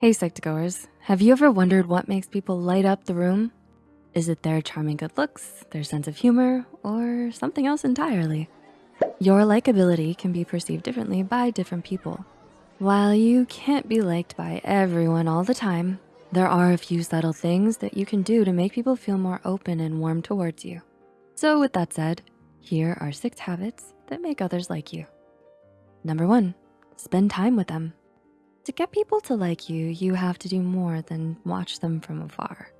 Hey Psych2Goers, have you ever wondered what makes people light up the room? Is it their charming good looks, their sense of humor, or something else entirely? Your likability can be perceived differently by different people. While you can't be liked by everyone all the time, there are a few subtle things that you can do to make people feel more open and warm towards you. So with that said, here are six habits that make others like you. Number one, spend time with them. To get people to like you, you have to do more than watch them from afar.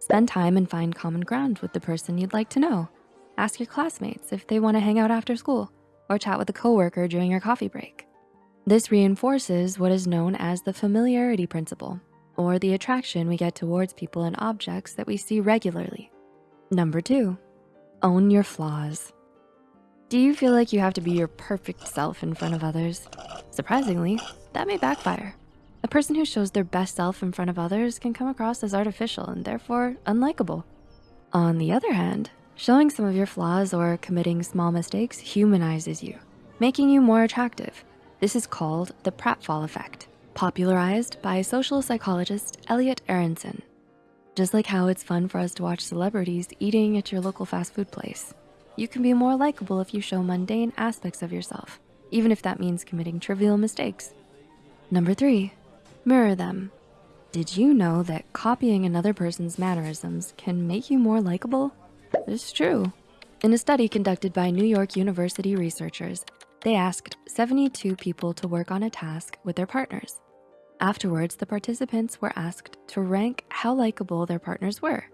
Spend time and find common ground with the person you'd like to know. Ask your classmates if they wanna hang out after school or chat with a coworker during your coffee break. This reinforces what is known as the familiarity principle or the attraction we get towards people and objects that we see regularly. Number two, own your flaws. Do you feel like you have to be your perfect self in front of others? Surprisingly, that may backfire. A person who shows their best self in front of others can come across as artificial and therefore unlikable. On the other hand, showing some of your flaws or committing small mistakes humanizes you, making you more attractive. This is called the pratfall effect, popularized by social psychologist Elliot Aronson. Just like how it's fun for us to watch celebrities eating at your local fast food place, you can be more likable if you show mundane aspects of yourself, even if that means committing trivial mistakes. Number three, mirror them. Did you know that copying another person's mannerisms can make you more likable? It's true. In a study conducted by New York University researchers, they asked 72 people to work on a task with their partners. Afterwards, the participants were asked to rank how likable their partners were.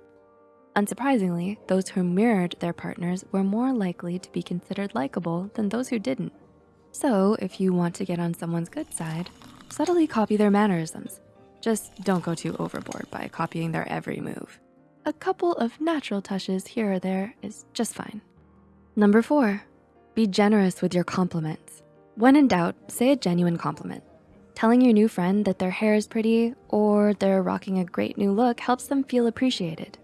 Unsurprisingly, those who mirrored their partners were more likely to be considered likable than those who didn't. So if you want to get on someone's good side, subtly copy their mannerisms. Just don't go too overboard by copying their every move. A couple of natural touches here or there is just fine. Number four, be generous with your compliments. When in doubt, say a genuine compliment. Telling your new friend that their hair is pretty or they're rocking a great new look helps them feel appreciated.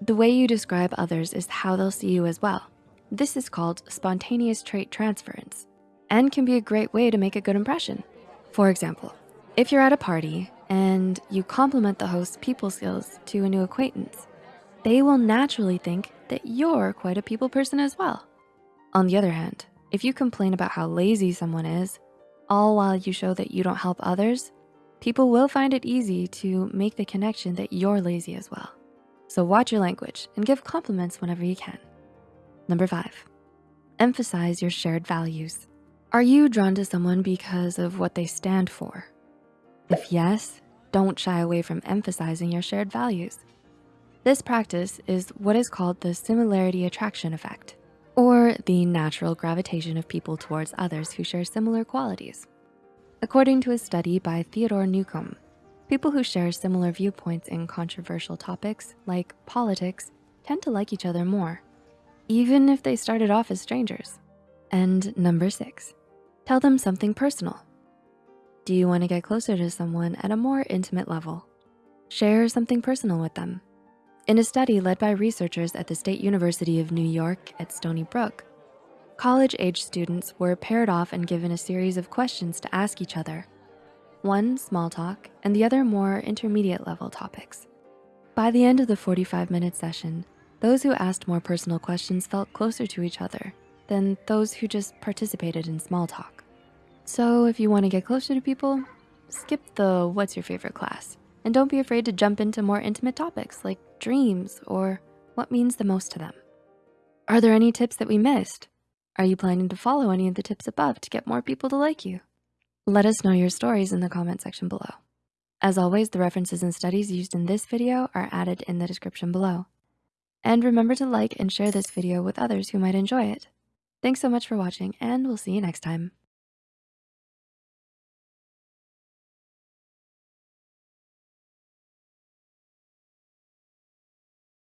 The way you describe others is how they'll see you as well. This is called spontaneous trait transference and can be a great way to make a good impression. For example, if you're at a party and you compliment the host's people skills to a new acquaintance, they will naturally think that you're quite a people person as well. On the other hand, if you complain about how lazy someone is, all while you show that you don't help others, people will find it easy to make the connection that you're lazy as well. So watch your language and give compliments whenever you can. Number five, emphasize your shared values. Are you drawn to someone because of what they stand for? If yes, don't shy away from emphasizing your shared values. This practice is what is called the similarity attraction effect or the natural gravitation of people towards others who share similar qualities. According to a study by Theodore Newcomb, people who share similar viewpoints in controversial topics like politics tend to like each other more, even if they started off as strangers. And number six, Tell them something personal. Do you wanna get closer to someone at a more intimate level? Share something personal with them. In a study led by researchers at the State University of New York at Stony Brook, college-age students were paired off and given a series of questions to ask each other. One small talk and the other more intermediate level topics. By the end of the 45 minute session, those who asked more personal questions felt closer to each other than those who just participated in small talk. So if you wanna get closer to people, skip the what's your favorite class and don't be afraid to jump into more intimate topics like dreams or what means the most to them. Are there any tips that we missed? Are you planning to follow any of the tips above to get more people to like you? Let us know your stories in the comment section below. As always, the references and studies used in this video are added in the description below. And remember to like and share this video with others who might enjoy it. Thanks so much for watching and we'll see you next time.